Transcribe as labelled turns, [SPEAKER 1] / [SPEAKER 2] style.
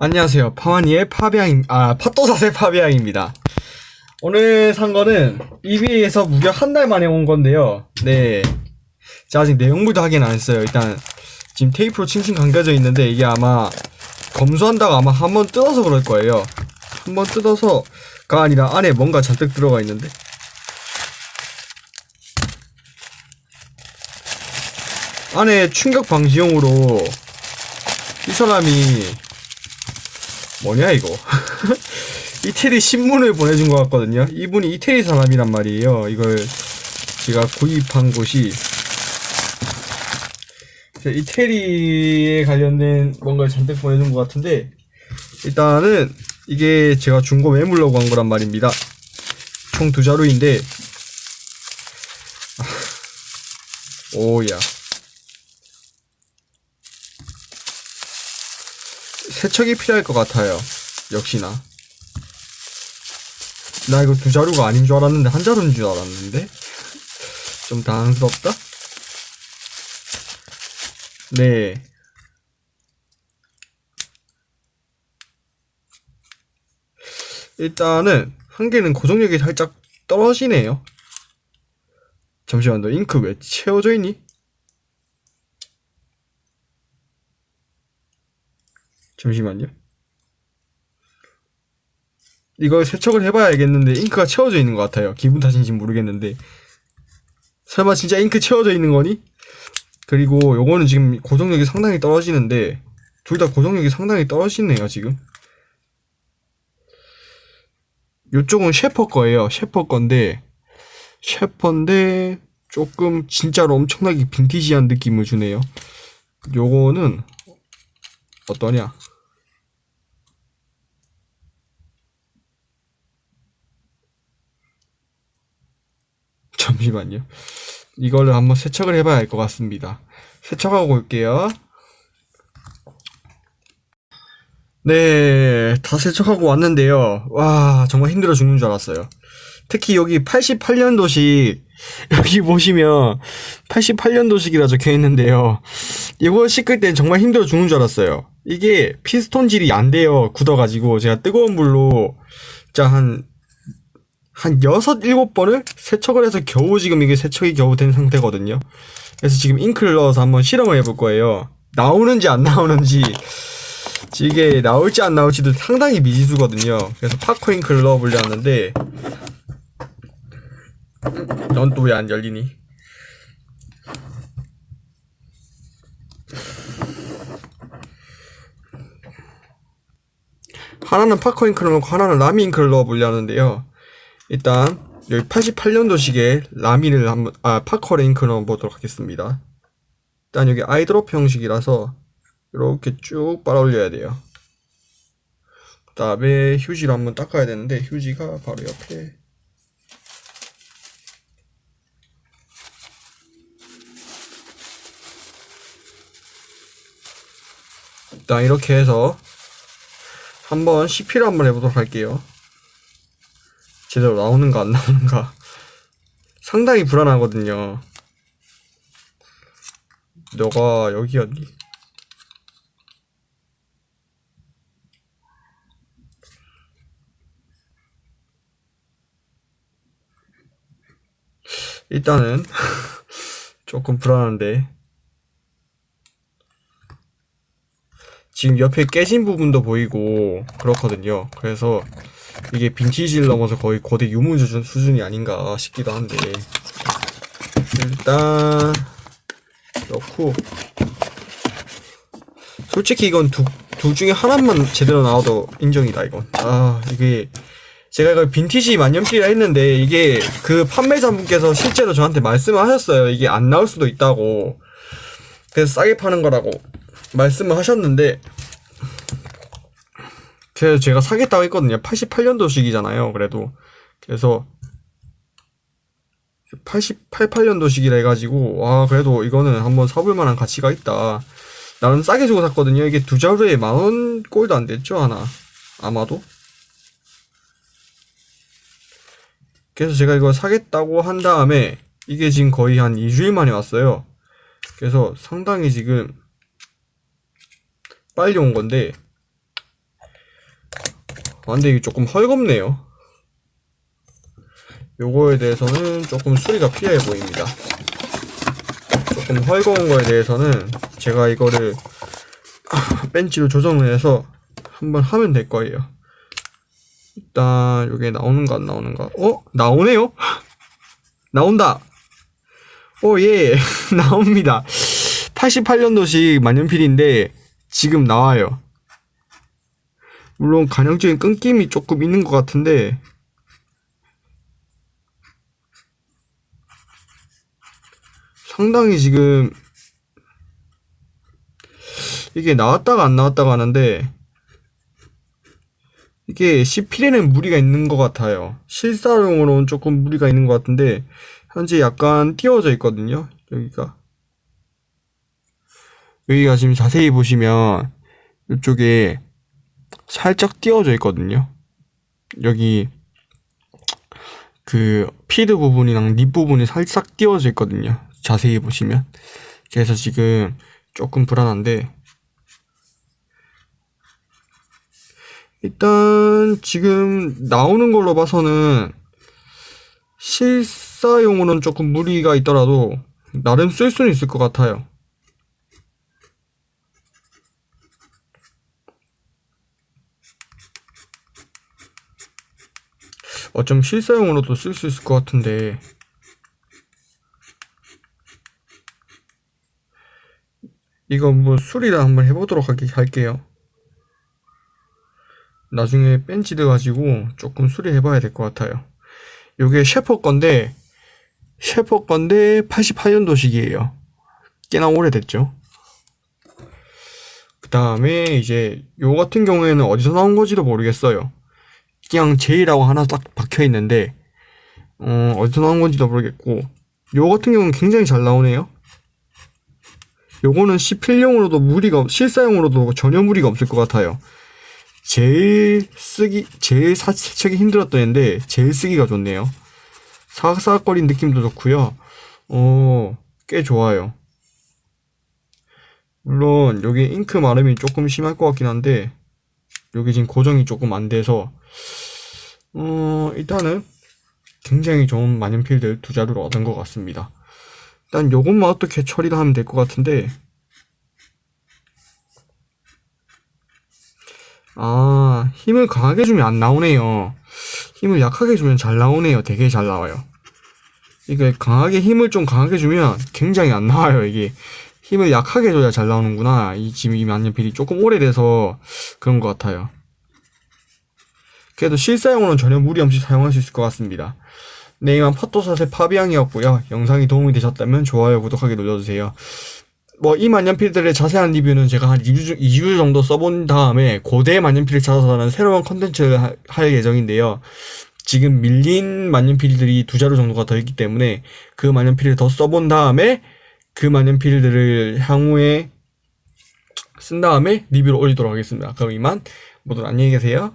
[SPEAKER 1] 안녕하세요. 파와니의 파비앙, 아, 팟도사세 파비앙입니다. 오늘 산 거는 EBA에서 무려 한 달 만에 온 건데요. 네. 제가 아직 내용물도 확인 안 했어요. 일단, 지금 테이프로 칭칭 감겨져 있는데, 이게 아마, 검수한다고 아마 한 번 뜯어서 그럴 거예요. 한 번 뜯어서가 아니라 안에 뭔가 잔뜩 들어가 있는데. 안에 충격 방지용으로 이 사람이 뭐냐 이거? 이태리 신문을 보내준 것 같거든요. 이분이 이태리 사람이란 말이에요. 이걸 제가 구입한 곳이. 이태리에 관련된 뭔가를 잔뜩 보내준 것 같은데 일단은 이게 제가 중고 매물로 간 거란 말입니다. 총 두 자루인데 아, 오야 세척이 필요할 것 같아요. 역시나. 나 이거 두 자루가 아닌 줄 알았는데 한 자루인 줄 알았는데 좀 당황스럽다. 네. 일단은 한 개는 고정력이 살짝 떨어지네요. 잠시만 너 잉크 왜 채워져 있니? 잠시만요. 이걸 세척을 해봐야 알겠는데 잉크가 채워져 있는 것 같아요. 기분 탓인지 모르겠는데 설마 진짜 잉크 채워져 있는 거니? 그리고 요거는 지금 고정력이 상당히 떨어지는데 둘 다 고정력이 상당히 떨어지네요 지금 요쪽은 셰퍼 거예요 셰퍼 건데 셰퍼인데 조금 진짜로 엄청나게 빈티지한 느낌을 주네요 요거는 어떠냐 잠시만요. 이걸로 한번 세척을 해봐야 할 것 같습니다. 세척하고 올게요. 네, 다 세척하고 왔는데요. 와, 정말 힘들어 죽는 줄 알았어요. 특히 여기 88년도식, 여기 보시면 88년도식이라 적혀 있는데요. 이거 씻을 땐 정말 힘들어 죽는 줄 알았어요. 이게 피스톤질이 안 돼요. 굳어가지고. 제가 뜨거운 물로, 자, 한, 한 여섯 일곱 번을 세척을 해서 겨우 지금 이게 세척이 겨우 된 상태거든요. 그래서 지금 잉크를 넣어서 한번 실험을 해볼 거예요. 나오는지 안 나오는지 이게 나올지 안 나올지도 상당히 미지수거든요. 그래서 파코 잉크를 넣어보려 하는데 넌 또 왜 안 열리니? 하나는 파커 잉크를 넣고 하나는 라미 잉크를 넣어보려 하는데요. 일단 여기 88년도식의 라미를 한번 아 파커 랭크를 한번 보도록 하겠습니다. 일단 여기 아이드롭 형식이라서 이렇게 쭉 빨아 올려야 돼요. 그 다음에 휴지로 한번 닦아야 되는데 휴지가 바로 옆에 일단 이렇게 해서 한번 CP를 한번 해보도록 할게요. 제대로 나오는가 안 나오는가 상당히 불안하거든요. 너가 여기였니? 일단은 조금 불안한데 지금 옆에 깨진 부분도 보이고 그렇거든요. 그래서 이게 빈티지를 넘어서 거의 거대 유물 수준, 수준이 아닌가 싶기도 한데. 일단 넣고. 솔직히 이건 두, 둘 중에 하나만 제대로 나와도 인정이다 이건. 아 이게 제가 이걸 빈티지 만년필이라 했는데 이게 그 판매자분께서 실제로 저한테 말씀을 하셨어요. 이게 안 나올 수도 있다고. 그래서 싸게 파는 거라고 말씀을 하셨는데 그래서 제가 사겠다고 했거든요. 88년도식이잖아요. 그래도 그래서 88, 8년도식이라 해가지고 와 그래도 이거는 한번 사볼 만한 가치가 있다. 나는 싸게 주고 샀거든요. 이게 두 자루에 만원 꼴도 안 됐죠 하나 아마도. 그래서 제가 이거 사겠다고 한 다음에 이게 지금 거의 한 2주일 만에 왔어요. 그래서 상당히 지금 빨리 온 건데 아, 근데 이게 조금 헐겁네요. 요거에 대해서는 조금 수리가 필요해 보입니다. 조금 헐거운 거에 대해서는 제가 이거를 벤치로 조정을 해서 한번 하면 될 거예요. 일단 요게 나오는가 안 나오는가? 어? 나오네요? 나온다. 오, 예. 나옵니다. 88년도식 만년필인데 지금 나와요. 물론 간헐적인 끊김이 조금 있는 것 같은데 상당히 지금 이게 나왔다가 안 나왔다가 하는데 이게 CP에는 무리가 있는 것 같아요. 실사용으로는 조금 무리가 있는 것 같은데 현재 약간 띄워져 있거든요. 여기가 여기가 지금 자세히 보시면 이쪽에 살짝 띄워져 있거든요. 여기 그 피드 부분이랑 립 부분이 살짝 띄워져 있거든요. 자세히 보시면 그래서 지금 조금 불안한데 일단 지금 나오는 걸로 봐서는 실사용으로는 조금 무리가 있더라도 나름 쓸 수는 있을 것 같아요. 어쩜 실사용으로도 쓸 수 있을 것 같은데 이거 뭐 수리를 한번 해보도록 할게, 할게요. 나중에 벤치드 가지고 조금 수리해 봐야 될 것 같아요. 요게 셰퍼 건데 셰퍼 건데 88년도식이에요. 꽤나 오래됐죠. 그 다음에 이제 요 같은 경우에는 어디서 나온 건지도 모르겠어요. 그냥 J라고 하나 딱 박혀 있는데 어, 어디서 나온 건지도 모르겠고 요 같은 경우는 굉장히 잘 나오네요. 요거는 시필용으로도 무리가 실사용으로도 전혀 무리가 없을 것 같아요. 제일 쓰기 제일 사치하기 힘들었던 앤데 제일 쓰기가 좋네요. 사각사각거리는 느낌도 좋고요. 어, 꽤 좋아요. 물론 여기 잉크 마름이 조금 심할 것 같긴 한데 여기 지금 고정이 조금 안 돼서 어, 일단은 굉장히 좋은 만년필들 두 자루를 얻은 것 같습니다. 일단 요것만 어떻게 처리를 하면 될 것 같은데. 아 힘을 강하게 주면 안 나오네요. 힘을 약하게 주면 잘 나오네요. 되게 잘 나와요. 이게 강하게 힘을 좀 강하게 주면 굉장히 안 나와요 이게 힘을 약하게 줘야 잘 나오는구나 이 지금 이 만년필이 조금 오래돼서 그런 것 같아요 그래도 실사용으로는 전혀 무리 없이 사용할 수 있을 것 같습니다 네, 이만 파토사의 파비앙이었고요. 영상이 도움이 되셨다면 좋아요, 구독하기 눌러주세요. 뭐 이 만년필들의 자세한 리뷰는 제가 한 2주, 2주 정도 써본 다음에 고대 만년필을 찾아서 하는 새로운 컨텐츠를 하- 할 예정인데요. 지금 밀린 만년필들이 두 자루 정도가 더 있기 때문에 그 만년필을 더 써본 다음에 그 만년필들을 향후에 쓴 다음에 리뷰를 올리도록 하겠습니다. 그럼 이만 모두 안녕히 계세요.